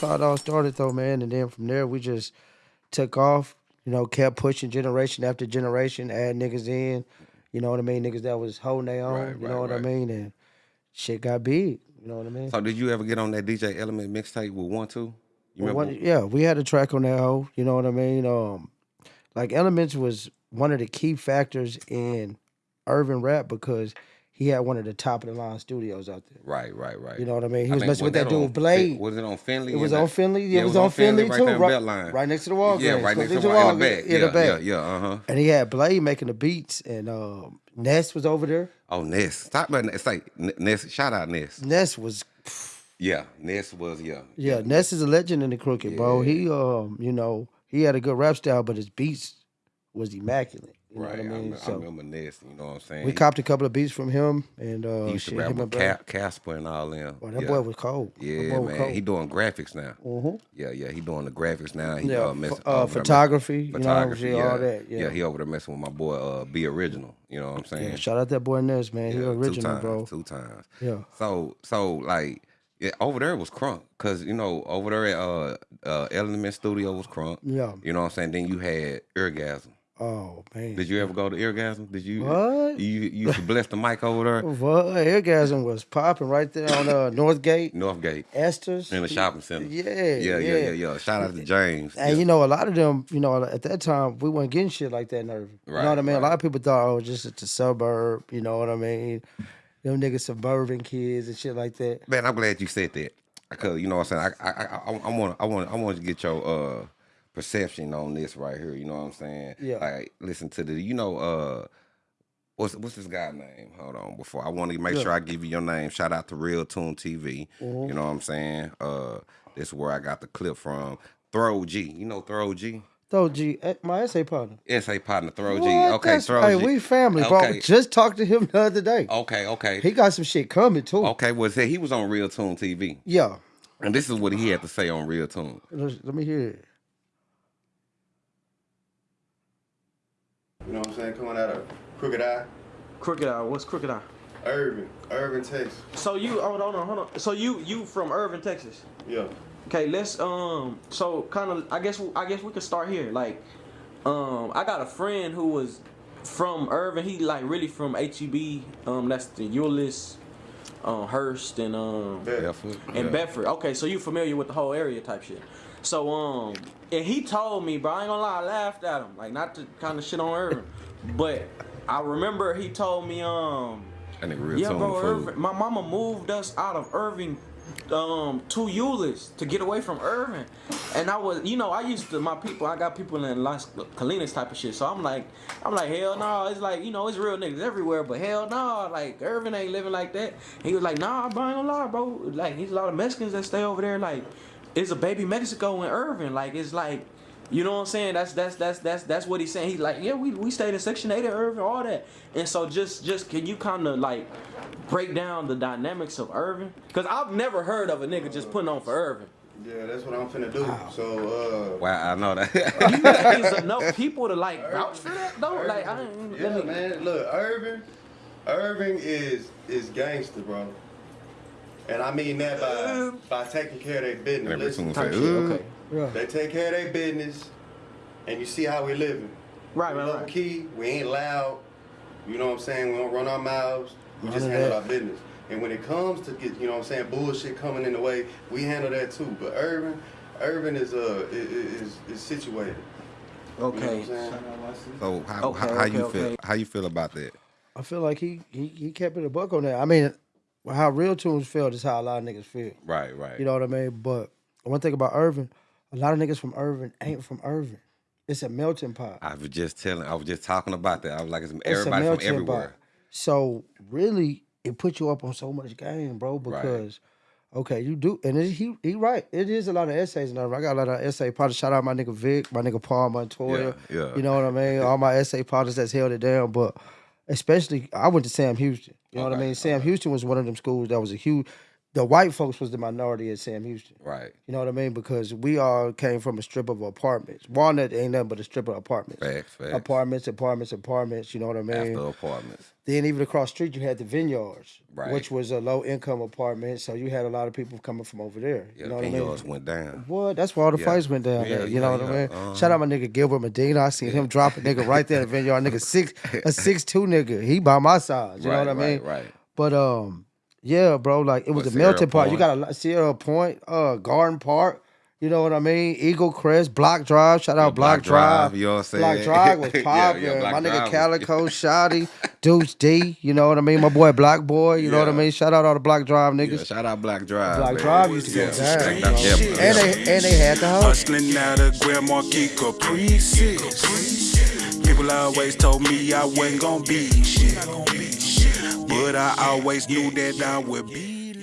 that's how it all started though, man. And then from there we just took off. You know, kept pushing generation after generation, add niggas in. You know what I mean? Niggas that was holding their own. Right, you right, know what I mean? And shit got big. You know what I mean? So did you ever get on that DJ Element mixtape with one two? You Well, remember? one- yeah, we had a track on that hoe. You know what I mean? Um, like Elements was one of the key factors in urban rap because he had one of the top of the line studios out there. Right, right, right. You know what I mean? He I was mean, messing with that that dude on Blade. Was it on Finley? It was on Finley. Yeah, it was on Finley, right too, right, right next to the Walgreens. Yeah, right next to the Walgreens. In the back. Yeah, back. yeah, yeah. Uh huh. And he had Blade making the beats, and um, Ness was over there. Oh, Ness. Stop about Ness. N- Ness. Shout out Ness. Ness was, Yeah, Ness was yeah. yeah, Ness is a legend in the crooked, bro. He, um, you know, he had a good rap style, but his beats was immaculate. You Right. know I, what I mean? remember, I so remember Ness. You know what I'm saying? we copped a couple of beats from him, and uh, He used shit, to rap him with Casper and all them. Boy, that yeah. boy was cold. Yeah, was man. cold. He doing graphics now. Mhm. Yeah, yeah. He doing the graphics now. He, Yeah, uh, messing, uh, there photography, you know what I'm photography, saying, yeah. all that, yeah. he over there messing with my boy, uh, Be Original. You know what I'm saying? Yeah, shout out that boy Ness, man. he original, two times, bro. Two times. Yeah. So, so like, yeah, over there was crunk, cause you know over there at uh, uh, Element Studio was crunk. Yeah. You know what I'm saying? Then you had Eargasm. Oh man. Did you ever go to Eargasm? Did you? What? You, you used to bless the mic over there, What? Eargasm was popping right there on uh, Northgate, Northgate, Esters. in the shopping center. Yeah, yeah, yeah, yeah. yeah. Shout out to James. And yeah. you know, a lot of them, you know, at that time, we weren't getting shit like that in Irving. you Right, know what I mean? A lot of people thought, oh, just it's a suburb. You know what I mean? Them niggas suburban kids and shit like that. Man, I'm glad you said that. Cause you know what I'm saying. I I I, I want I want I want to get your uh perception on this right here. You know what I'm saying? Yeah. Like listen to the you know uh what's what's this guy name? Hold on. Before I want to make Yeah. sure I give you your name. Shout out to Real Tune TV. Mhm. You know what I'm saying? Uh, this is where I got the clip from. Throw G. You know Throw G. Throw G, eh, my essay partner. SA partner Throw G. Okay, That's- Throw hey, G. we family, bro. Okay. Just talked to him the other day. Okay, okay. He got some shit coming too. Okay, well, see, he was on Real Tune TV. Yeah. And this is what he had to say on Real Tune. Let let me hear it. You know what I'm saying? Coming out of Crooked Eye, Crooked Eye. What's Crooked Eye? Irving, Irving, Texas. So you hold on, hold on. So you you from Irving, Texas? Yeah. Okay, let's um. So kind of, I guess I guess we could start here. Like, um, I got a friend who was from Irving. He like really from HEB. Um, that's the Euless, um, Hurst, and um, Bedford. and yeah. Bedford. Okay, so you familiar with the whole area type shit. So um, and he told me, bro, I ain't gonna lie, I laughed at him, like not to kind of shit on Irving, but I remember he told me um. That nigga real Yeah, bro. fool. Irving, my mama moved us out of Irving um to Euless to get away from Irving. And I was you know, I used to my people, I got people in Las Colinas type of shit. So I'm like I'm like, hell no, it's like, you know, it's real niggas everywhere, but hell no, like Irving ain't living like that. He was like, nah, bro, I ain't gonna lie, bro. Like there's a lot of Mexicans that stay over there, like it's a baby Mexico in Irving. Like it's like you know what I'm saying? That's that's that's that's that's what he's saying. He's like, yeah, we, we stayed in Section 8 in Irving, all that. And so just just can you kind of like break down the dynamics of Irving? Because I've never heard of a nigga just putting on for Irving. Yeah, that's what I'm finna do. So, uh, Wow, I know that. You think there's enough people to like vouch for that though? Like I ain't, yeah, me, man. Look, Irving, Irving is is gangster, bro. And I mean that by by taking care of their business. Every Listen, tune type say, Okay. Yeah. they take care of their business, and you see how we're living. Right, we right, low right. key. We ain't loud. You know what I'm saying? We don't run our mouths. We just handle that. our business. And when it comes to get, you know what I'm saying, bullshit coming in the way, we handle that too. But Irvin, Irvin is uh is is, is situated. You know what Okay. I'm? So how, Okay, how, how you okay, feel? How you feel about that? I feel like he he, he kept it a buck on that. I mean, how real tunes feel is how a lot of niggas feel. Right, right. You know what I mean? But one thing about Irving, a lot of niggas from Irving ain't from Irving. It's a melting pot. I was just telling. I was just talking about that. I was like, it's It's everybody from everywhere. pot. So really, it put you up on so much game, bro. Because okay, you do, and it, he he right. It is a lot of essays and. I got a lot of essay partners. Shout out my nigga Vic, my nigga Paul Montoya. Yeah, yeah. You know what I mean? All my essay partners that's held it down, but especially I went to Sam Houston. You know what I mean? Sam Houston was one of them schools that was a huge. The white folks was the minority at Sam Houston. Right. You know what I mean? Because we all came from a strip of apartments. Walnut ain't nothing but a strip of apartments. Facts, facts. Apartments, apartments, apartments. You know what I mean? After apartments. Then even across the street, you had the vineyards, Right. which was a low income apartment. So you had a lot of people coming from over there. Yeah, you know the what I mean? went down. What? That's where all the Yeah. fights went down Yeah, there. You know what I mean? Uh-huh. Shout out my nigga Gilbert Medina. I seen him drop a nigga right there in the vineyard. Nigga six a six two nigga. He by my size. You know what I mean? right, right. But um, yeah, bro. Like it was What, the melting pot. You Point? got a lot- Sierra Point, uh, Garden Park. You know what I mean? Eagle Crest, Block Drive. Shout out Block, Block Drive, Drive. you know what I'm saying? Block Drive was Yeah, yeah, my nigga Drive Calico, Shotty, Deuce D. You know what I mean? My boy Black Boy. You know what I mean? Shout out all the Block Drive Yeah, niggas. shout out Black Drive. Block man. Drive used to go Yeah. down, bro. yeah. And they and they had the house. Hustling out of Grand Marquis Caprices. People always told me I wasn't gonna be shit. But I always knew that I would be